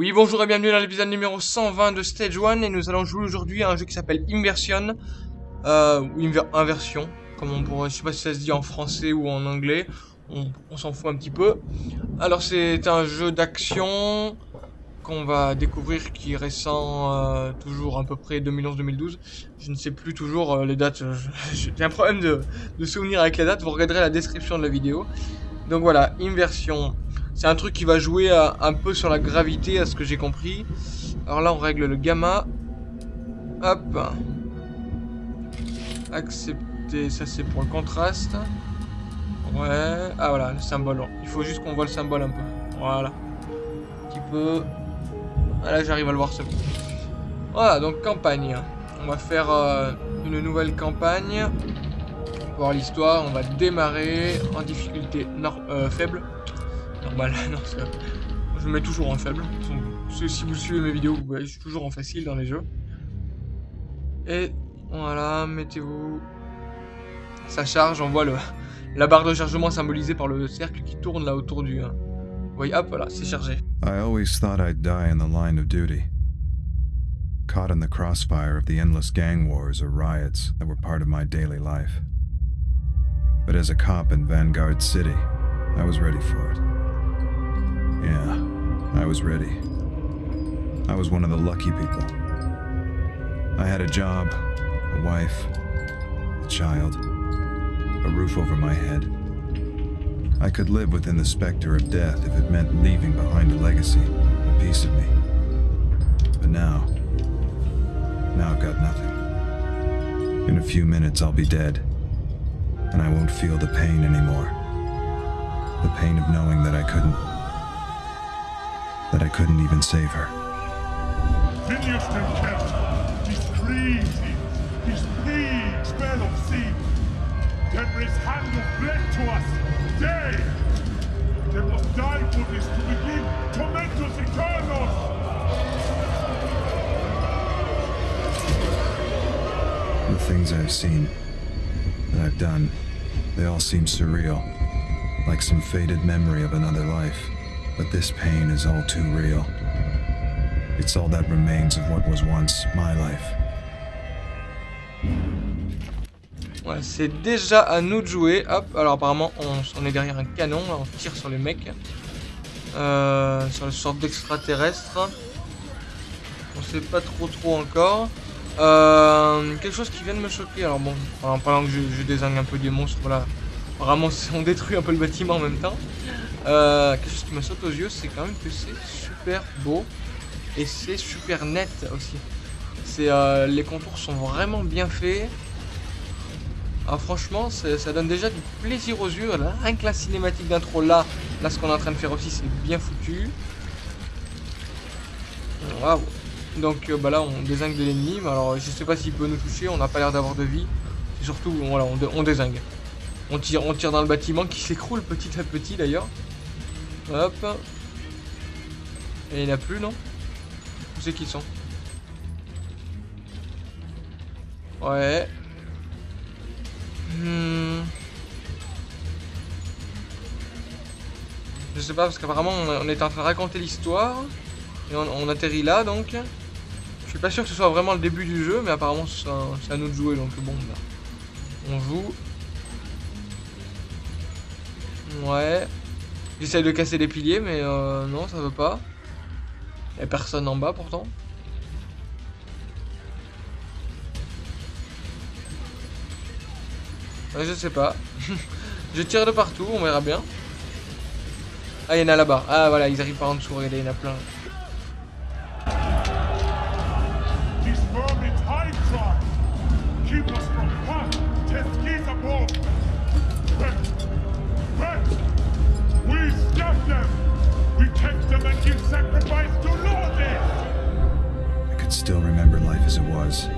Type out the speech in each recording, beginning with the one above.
Oui, bonjour et bienvenue dans l'épisode numéro 120 de Stage 1 et nous allons jouer aujourd'hui à un jeu qui s'appelle Inversion, euh, ou Inver Inversion, comme on pourrait, je sais pas si ça se dit en français ou en anglais, on, on s'en fout un petit peu. Alors c'est un jeu d'action qu'on va découvrir qui est récent, euh, toujours à peu près 2011-2012, je ne sais plus toujours euh, les dates, j'ai un problème de, de souvenir avec les dates, vous regarderez la description de la vidéo. Donc voilà, Inversion. C'est un truc qui va jouer un peu sur la gravité, à ce que j'ai compris. Alors là, on règle le gamma. Hop. Accepter, ça c'est pour le contraste. Ouais. Ah voilà, le symbole. Il faut juste qu'on voit le symbole un peu. Voilà. Un petit peu. Ah, là, j'arrive à le voir, c'est bon. Voilà, donc campagne. On va faire euh, une nouvelle campagne. Voir l'histoire, on va démarrer en difficulté euh, faible normal. non, je mets toujours en faible. si vous suivez mes vidéos, vous voyez, je suis toujours en facile dans les jeux. Et voilà, mettez-vous. Ça charge, on voit le, la barre de chargement symbolisée par le cercle qui tourne là autour du. Hein. Vous voyez, hop, voilà, c'est chargé. I always thought I'd die in the line of duty. Caught in the crossfire of the endless gang wars or riots that were part of my daily life. But as a cop in Vanguard City, I was ready for it. Yeah, I was ready. I was one of the lucky people. I had a job, a wife, a child, a roof over my head. I could live within the specter of death if it meant leaving behind a legacy, a piece of me. But now, now I've got nothing. In a few minutes I'll be dead, and I won't feel the pain anymore. The pain of knowing that I couldn't that I couldn't even save her. Phineas Kent, his crazy, his plague spell of sin. Hand of blood to us, day. They must die for this to begin. The things I've seen, that I've done, they all seem surreal, like some faded memory of another life. But this pain is all too real. It's all that remains of what was once my life. Ouais, c'est déjà à nous de jouer. Hop, alors apparemment on, est derrière un canon, on tire sur les mecs. Euh, sur une sorte d'extraterrestre. On sait pas trop trop encore. Euh, quelque chose qui vient de me choquer. Alors bon, en parlant que je, je désigne un peu des monstres, voilà. On détruit un peu le bâtiment en même temps. Euh, quelque chose qui me saute aux yeux, c'est quand même que c'est super beau et c'est super net aussi. Euh, les contours sont vraiment bien faits. Ah, franchement, ça donne déjà du plaisir aux yeux. Là, rien que la cinématique d'intro là, là ce qu'on est en train de faire aussi, c'est bien foutu. Waouh. Donc euh, bah là, on désingue de l'ennemi. Alors, je sais pas s'il peut nous toucher. On n'a pas l'air d'avoir de vie. Surtout, voilà, on, on désingue. On tire, on tire dans le bâtiment qui s'écroule petit à petit d'ailleurs. Hop. Et il n'y a plus, non? Où c'est qu'ils sont? Ouais. Hmm. Je sais pas, parce qu'apparemment on est en train de raconter l'histoire. Et on, atterrit là, donc. Je suis pas sûr que ce soit vraiment le début du jeu, mais apparemment c'est à nous de jouer, donc bon, là. On joue. Ouais. J'essaie de casser les piliers, mais euh, non, ça veut pas. Y'a personne en bas pourtant. Je sais pas. je tire de partout, on verra bien. Ah, il y en a là-bas. Ah, voilà, ils arrivent par en dessous. Regardez, il y en a plein. Still remember life as it was.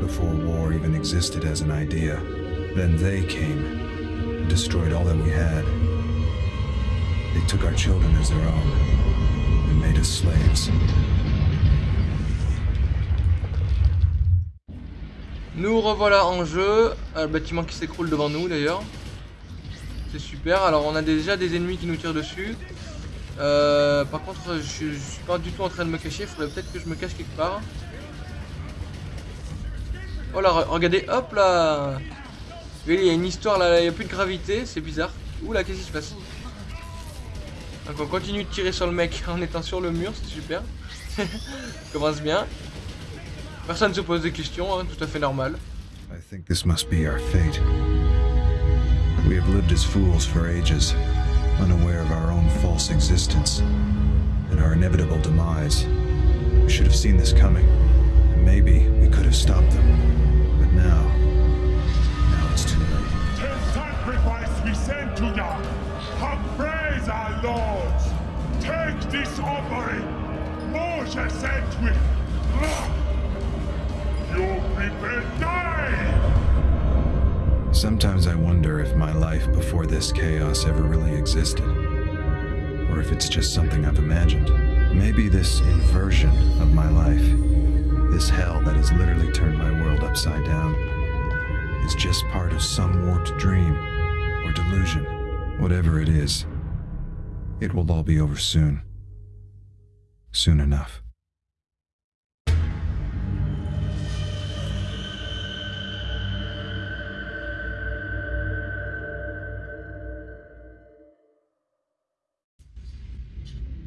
Before war even existed as an idea. Then they came and destroyed all that we had. They took our children as their own and made us slaves. Nous revoilà en jeu, le bâtiment qui s'écroule devant nous d'ailleurs. C'est super, alors on a déjà des ennemis qui nous tirent dessus. Euh, par contre, je, suis pas du tout en train de me cacher. Il faudrait peut-être que je me cache quelque part. Oh là, re- regardez, hop là Il y a une histoire là, il n'y a plus de gravité, c'est bizarre. Ouh là, qu'est-ce qui se passe? Donc on continue de tirer sur le mec en étant sur le mur, c'est super. Commence bien. Personne ne se pose des questions, hein, tout à fait normal. I think this must be our fate. Unaware of our own false existence and our inevitable demise. We should have seen this coming, and maybe we could have stopped them. But now, now it's too late. The sacrifice we send to ya. Have praise our lords. Take this offering. Moshe sent with. You prepare die. Sometimes I wonder if my life before this chaos ever really existed. Or if it's just something I've imagined. Maybe this inversion of my life, this hell that has literally turned my world upside down, is just part of some warped dream or delusion. Whatever it is, it will all be over soon. Soon enough.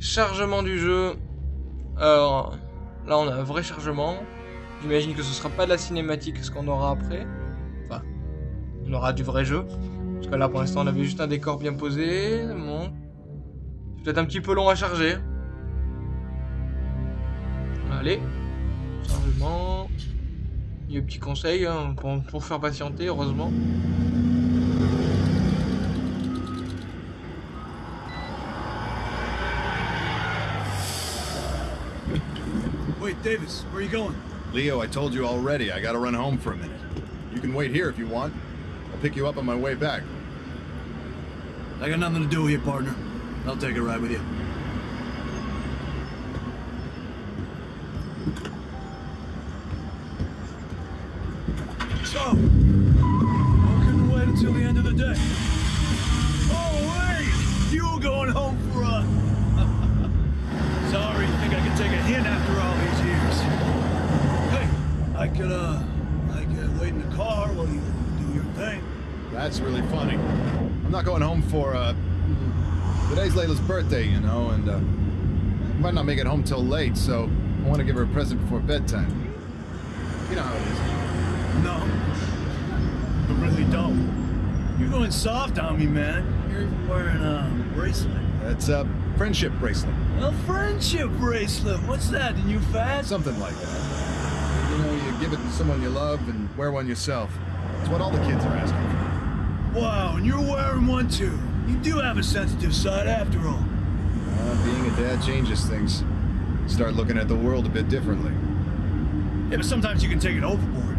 Chargement du jeu. Alors, là on a un vrai chargement. J'imagine que ce sera pas de la cinématique ce qu'on aura après. Enfin, on aura du vrai jeu. Parce que là pour l'instant on avait juste un décor bien posé. Bon. C'est peut-être un petit peu long à charger. Allez. Chargement. Il y a un petit conseil hein, pour, pour faire patienter, heureusement. Wait, Davis, where are you going? Leo, I told you already, I gotta run home for a minute. You can wait here if you want. I'll pick you up on my way back. I got nothing to do here, partner. I'll take a ride with you. Not make it home till late, so I want to give her a present before bedtime. You know how it is. No. I really don't. You're going soft on me, man. You're even wearing a bracelet. That's a friendship bracelet. A friendship bracelet. What's that, the new fad? Something like that. You know, you give it to someone you love and wear one yourself. It's what all the kids are asking for. Wow, and you're wearing one too. You do have a sensitive side after all. Being a dad changes things. Start looking at the world a bit differently. Yeah, but sometimes you can take it overboard.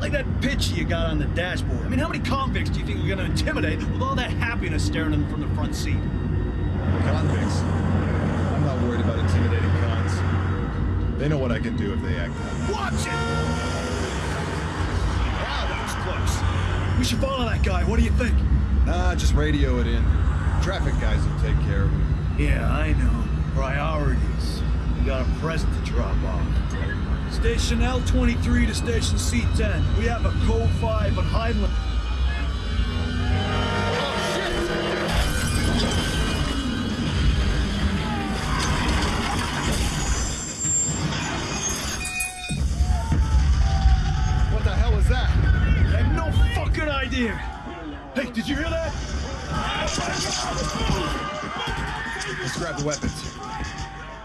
Like that picture you got on the dashboard. I mean, how many convicts do you think you're gonna intimidate with all that happiness staring at them from the front seat? Convicts. I'm not worried about intimidating cons. They know what I can do if they act out. Watch it! Wow, that was close. We should follow that guy. What do you think? Nah, just radio it in. Traffic guys will take care of it. Yeah, I know. Priorities. We got a present to drop off. Station L23 to station C10. We have a code 5 on Highland.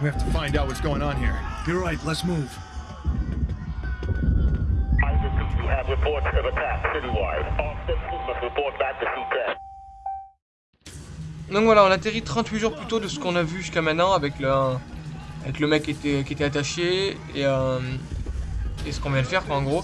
We have to find out what's going on here. You're right, let's move. Isaac, you have reports of attack citywide. All citizens must report back to C10. Donc voilà, on atterrit 38 jours plus tôt de ce qu'on a vu jusqu'à maintenant avec le, avec le mec qui était, qui était attaché et, euh, et ce qu'on vient de faire quoi en gros.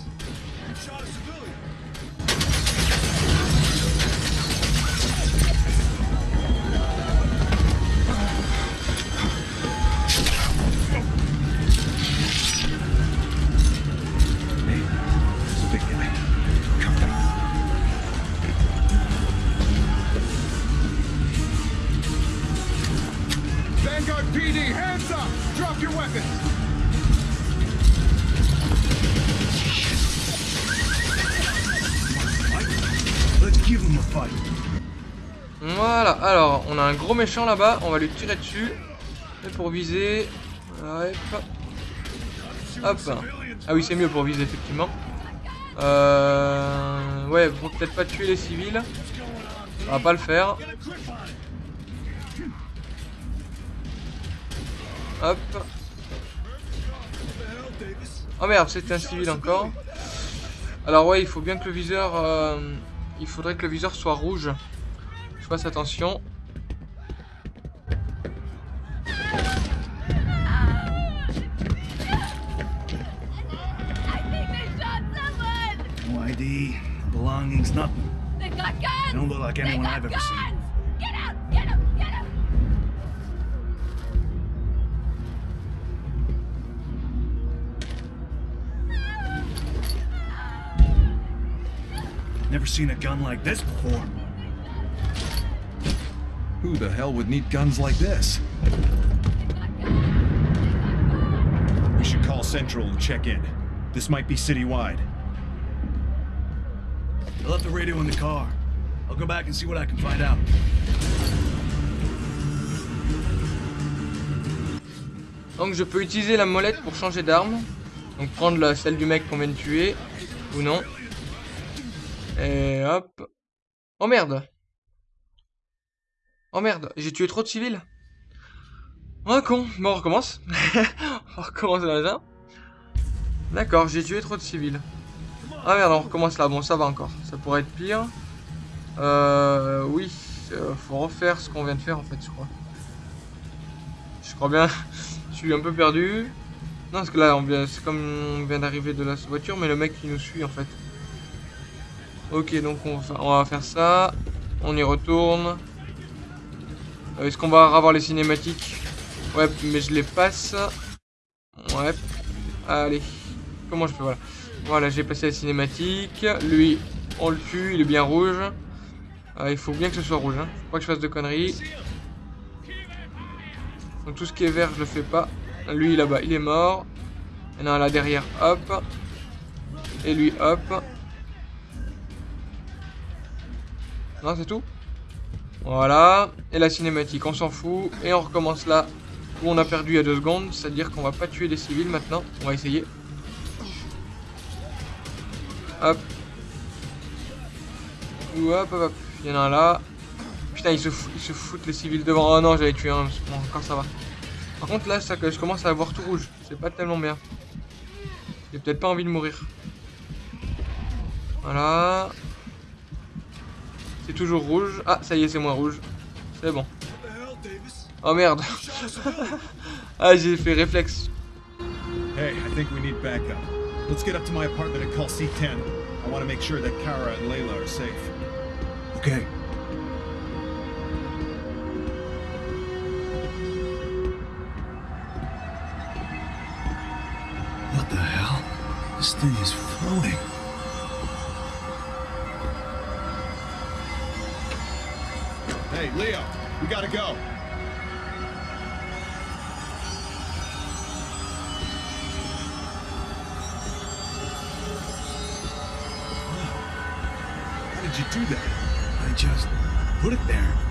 Méchant là-bas, on va lui tirer dessus. Et pour viser. Hop. Ah oui, c'est mieux pour viser, effectivement. Euh... Ouais, faut peut-être pas tuer les civils. On va pas le faire. Hop. Oh merde, c'était un civil encore. Alors ouais, il faut bien que le viseur... euh, Il faudrait que le viseur soit rouge. Je fasse attention. I've ever guns! seen. Get out! Get him! Get him! Never seen a gun like this before. Who the hell would need guns like this? We should call Central and check in. This might be citywide. I left the radio in the car. I'll go back and see what I can find out. Donc je peux utiliser la molette pour changer d'arme. Donc prendre la, celle du mec qu'on vient de tuer. Ou non. Et hop. Oh merde. Oh merde, j'ai tué trop de civils. Oh con. Bon, on recommence. on recommence là. D'accord, j'ai tué trop de civils. Ah merde, on recommence là. Bon, ça va encore. Ça pourrait être pire. Euh, oui. euh, faut refaire ce qu'on vient de faire en fait, je crois. Je crois bien. Je suis un peu perdu. Non, parce que là, c'est comme on vient d'arriver de la voiture, mais le mec qui nous suit en fait. Ok, donc on va, faire ça. On y retourne. Euh, Est-ce qu'on va avoir les cinématiques? Ouais, mais je les passe. Ouais. Allez. Comment je fais? Voilà. Voilà, j'ai passé la cinématique. Lui, on le tue, il est bien rouge. Euh, il faut bien que ce soit rouge. Hein. Faut pas que je fasse de conneries. Donc tout ce qui est vert, je le fais pas. Lui là-bas, il est mort. A un là derrière, hop. Et lui, hop. Non, c'est tout Voilà. Et la cinématique, on s'en fout. Et on recommence là où on a perdu il y a deux secondes. C'est-à-dire qu'on va pas tuer des civils maintenant. On va essayer. Hop. Ou hop, hop, hop. Il y en a un là. Putain, ils se, ils se foutent les civils devant. Oh non, j'avais tué un. Bon, encore ça va. Par contre, là, je commence à avoir tout rouge. C'est pas tellement bien. J'ai peut-être pas envie de mourir. Voilà. C'est toujours rouge. Ah, ça y est, c'est moins rouge. C'est bon. Oh merde. ah, j'ai fait réflexe. Hey, I think we need backup. Let's get up to my apartment and call C10. I want to make sure that Kara and Layla are safe. Okay. What the hell? This thing is floating. Hey, Leo, we gotta go. Did you do that? Just put it there.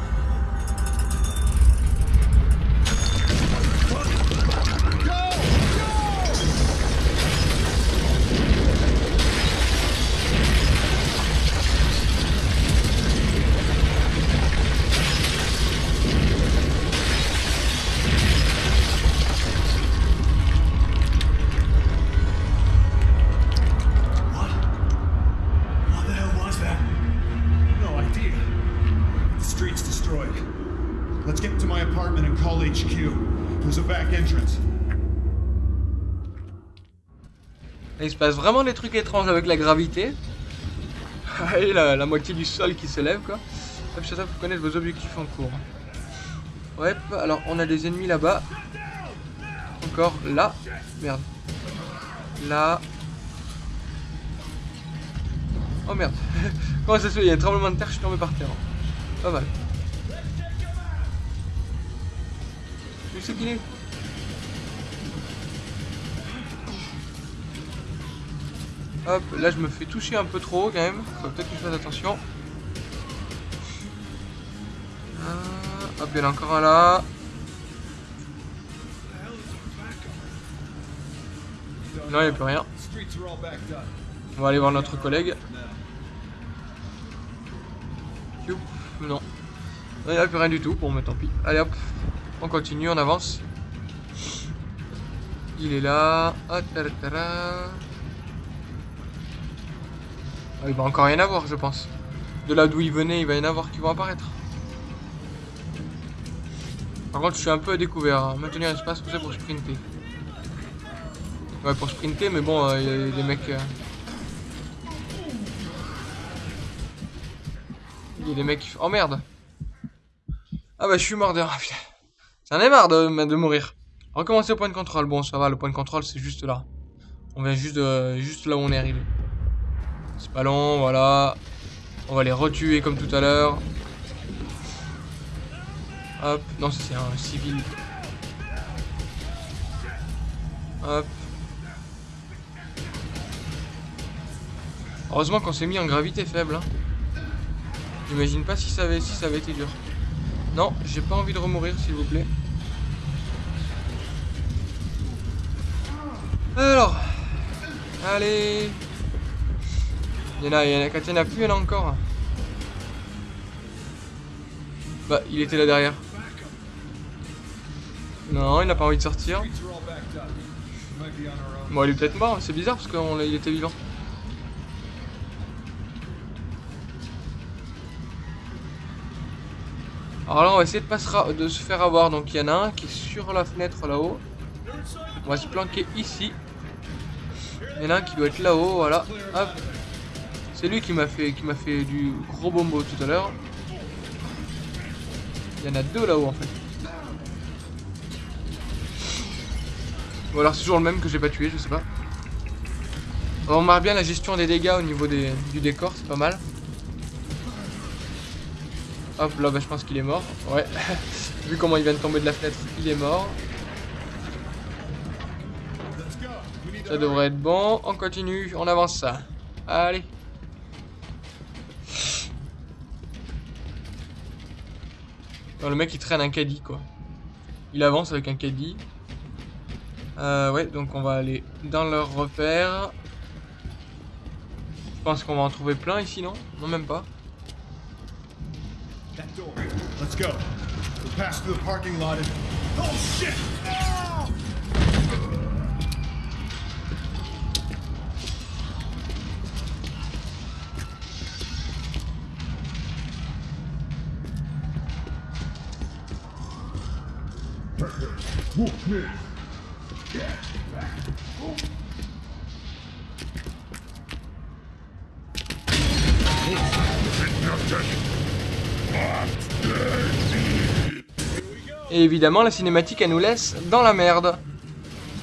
Il se passe vraiment des trucs étranges avec la gravité. Et la, moitié du sol qui s'élève quoi. Hop, ça pour connaître vos objectifs en cours. Ouais, alors on a des ennemis là-bas. Encore là. Merde. Là. Oh merde. Comment ça se fait? Il y a un tremblement de terre, je suis tombé par terre. Pas mal. Juste c'est qu'il est? Hop, là je me fais toucher un peu trop quand même. Faut peut-être que je fasse attention. Ah, hop, il y en a encore un là. Non, il n'y a plus rien. On va aller voir notre collègue. Non. Il n'y a plus rien du tout. Bon, mais tant pis. Allez hop. On continue, on avance. Il est là. Ah, il va encore rien avoir, je pense. De là d'où il venait, il va y en avoir qui vont apparaître. Par contre, je suis un peu à découvert. hein. Maintenir l'espace, ça pour sprinter. Ouais, pour sprinter, mais bon, euh, il y a des mecs. euh, Il y a des mecs qui. Oh merde Ah bah je suis mort de... Ah. J'en ai marre de, de mourir. Recommencer au point de contrôle. Bon ça va, le point de contrôle c'est juste là. On vient juste, juste là où on est arrivé. C'est pas long, voilà. On va les retuer comme tout à l'heure. Hop, non c'est un civil. Hop. Heureusement qu'on s'est mis en gravité faible. Hein. J'imagine pas si ça avait, si ça avait été dur. Non, j'ai pas envie de remourir, s'il vous plaît. Alors. Allez. Il y en a, il y en a, quand il y en a plus, il y en a encore. Bah, il était là derrière. Non, il n'a pas envie de sortir. Bon, il est peut-être mort, c'est bizarre parce qu'il était vivant. Alors là, on va essayer de, se de se faire avoir. Donc il y en a un qui est sur la fenêtre là-haut. On va se planquer ici. Il y en a un qui doit être là-haut, voilà. Hop. C'est lui qui m'a fait, qui m'a fait du gros bombo tout à l'heure. Il y en a deux là-haut en fait. Ou alors c'est toujours le même que j'ai pas tué, je sais pas. On remarque bien la gestion des dégâts au niveau du décor, c'est pas mal. Hop, là bah, je pense qu'il est mort. Ouais. Vu comment il vient de tomber de la fenêtre, il est mort. Ça devrait être bon. On continue, on avance ça. Allez. Le mec il traîne un caddie quoi. Il avance avec un caddie. Euh, ouais, donc on va aller dans leur repère. Je pense qu'on va en trouver plein ici, non? Non, même pas. Let's go. Oh shit! Et évidemment, la cinématique, elle nous laisse dans la merde.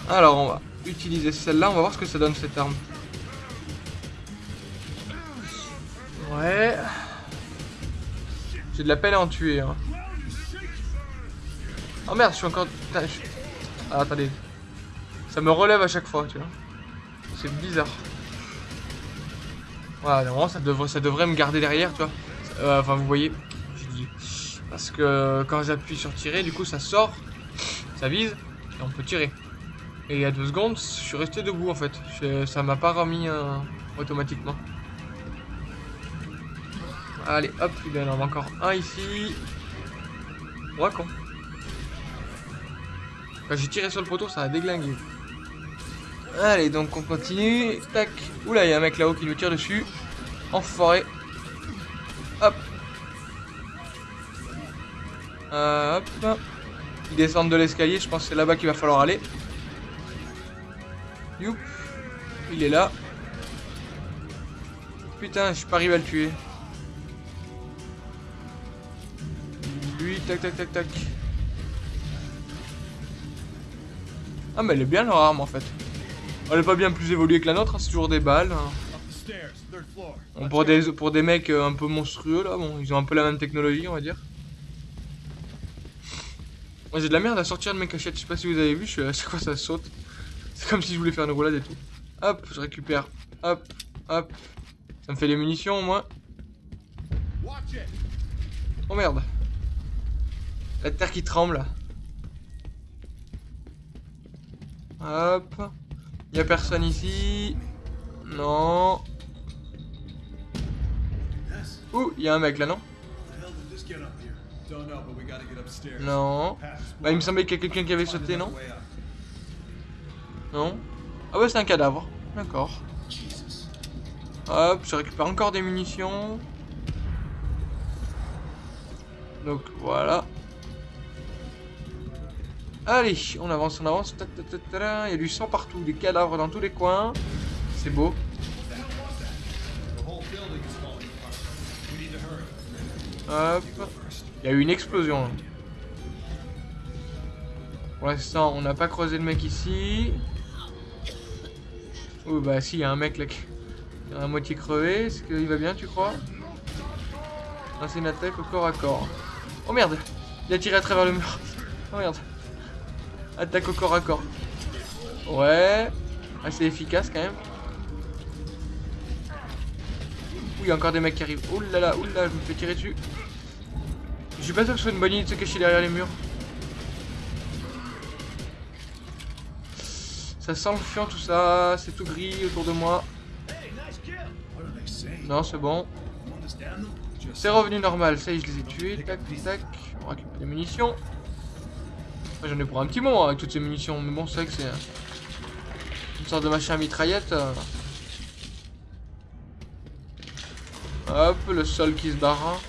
Alors, on va utiliser celle-là. On va voir ce que ça donne, cette arme. Ouais. J'ai de la peine à en tuer. Hein. Oh merde, je suis encore... Ah, attendez. Ça me relève à chaque fois, tu vois. C'est bizarre. Voilà, normalement, ça devrait, me garder derrière, tu vois. Euh, enfin, vous voyez. Parce que quand j'appuie sur tirer, du coup ça sort, ça vise, et on peut tirer. Et il y a deux secondes, je suis resté debout en fait. Ça m'a pas remis euh, automatiquement. Allez, hop, il y en a encore un ici. Ouais, con. J'ai tiré sur le poteau, ça a déglingué. Allez, donc on continue. Tac. Oula, il y a un mec là-haut qui nous tire dessus. Enfoiré. Hop. Euh, hop. Ils descendent de l'escalier, je pense que c'est là-bas qu'il va falloir aller. Youp. Il est là. Putain, je suis pas arrivé à le tuer. Lui, tac, tac, tac, tac. Ah, mais elle est bien leur arme en fait. Elle est pas bien plus évoluée que la nôtre, hein, c'est toujours des balles. hein. Pour, des, pour des mecs euh, un peu monstrueux là, bon, ils ont un peu la même technologie, on va dire. Moi j'ai de la merde à sortir de mes cachettes, je sais pas si vous avez vu, je suis à chaque ça saute. C'est comme si je voulais faire une roulade et tout. Hop, je récupère. Hop, hop. Ça me fait les munitions au moins. Oh merde. La terre qui tremble. Hop. Y a personne ici. Non. Ouh, y a un mec là, non? Non. Bah, il me semblait qu'il y a quelqu'un qui avait sauté, non? Non Ah ouais, c'est un cadavre. D'accord. Hop, je récupère encore des munitions. Donc, voilà. Allez, on avance, on avance. Il y a du sang partout, des cadavres dans tous les coins. C'est beau. Hop. Il y a eu une explosion. Pour l'instant, on n'a pas creusé le mec ici. Oh bah si, il y a un mec là qui est à moitié crevé. Est-ce qu'il va bien, tu crois? Non, c'est une attaque au corps à corps. Oh merde Il a tiré à travers le mur. Oh merde. Attaque au corps à corps. Ouais. Assez efficace quand même. Ouh, il y a encore des mecs qui arrivent. Ouh là je me fais tirer dessus. Je suis pas sûr que ce soit une bonne idée de se cacher derrière les murs. Ça sent le fion tout ça, c'est tout gris autour de moi. Non, c'est bon. C'est revenu normal, ça y est, je les ai tués. Tac, tac. On récupère des munitions. J'en ai pour un petit moment avec toutes ces munitions, mais bon, c'est vrai que c'est une sorte de machin à mitraillette. euh. Hop, le sol qui se barre.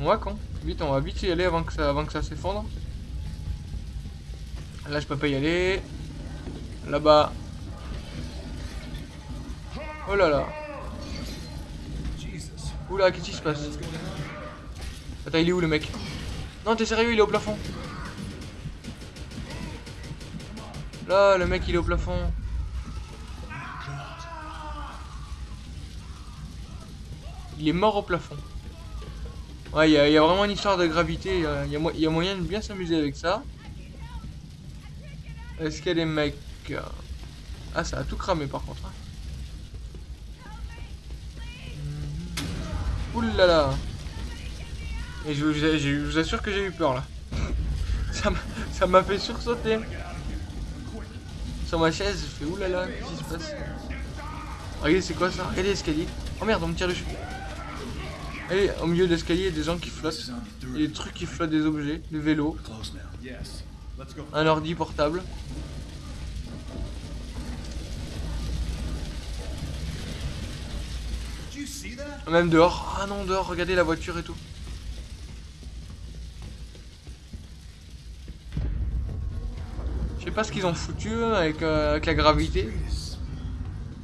Ouais, con. Vite, on va vite y aller avant que ça, avant que ça s'effondre. Là, je peux pas y aller. Là-bas. Oh là là. Oula, qu'est-ce qui se passe? Attends, il est où le mec? Non, t'es sérieux, il est au plafond. Là, le mec, il est au plafond. Il est mort au plafond. Ouais, il y, a- vraiment une histoire de gravité. Il y a- moyen de bien s'amuser avec ça. Est-ce qu'il y a des mecs euh, Ah, ça a tout cramé par contre. hein. Là. Et je, vous- assure que j'ai eu peur là. Ça m'a fait sursauter. Sur ma chaise, je fais oulala, qu'est-ce qui se passe? Regardez, c'est quoi ça? Regardez l'escalier. Oh merde, on me tire dessus. Allez, au milieu de l'escalier, il y a des gens qui flottent. Il y a des trucs qui flottent, des objets, des vélos, un ordi portable. Même dehors. Ah non, dehors, regardez la voiture et tout. Je sais pas ce qu'ils ont foutu avec, euh, avec la gravité.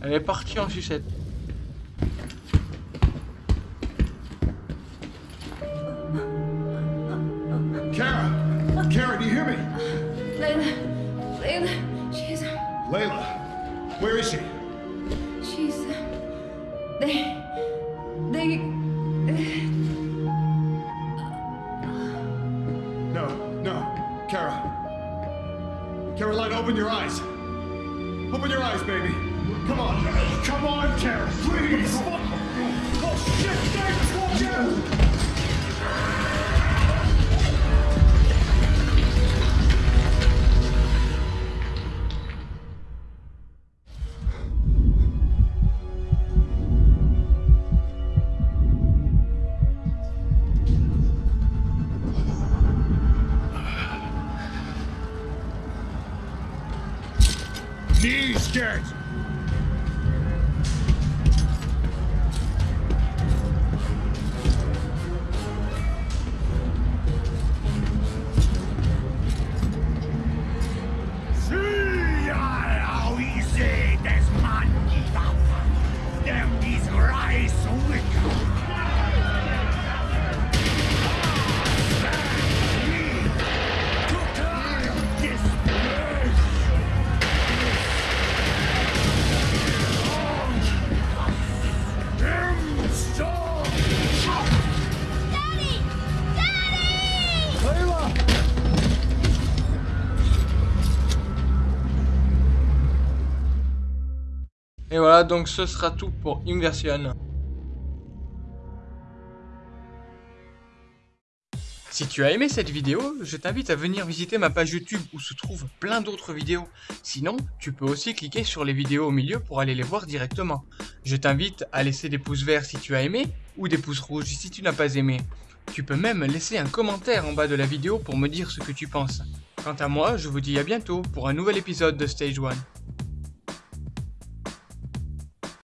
Elle est partie en sucette. Donc ce sera tout pour Inversion. Si tu as aimé cette vidéo, je t'invite à venir visiter ma page YouTube où se trouvent plein d'autres vidéos. Sinon, tu peux aussi cliquer sur les vidéos au milieu pour aller les voir directement. Je t'invite à laisser des pouces verts si tu as aimé ou des pouces rouges si tu n'as pas aimé. Tu peux même laisser un commentaire en bas de la vidéo pour me dire ce que tu penses. Quant à moi, je vous dis à bientôt pour un nouvel épisode de Stage 1.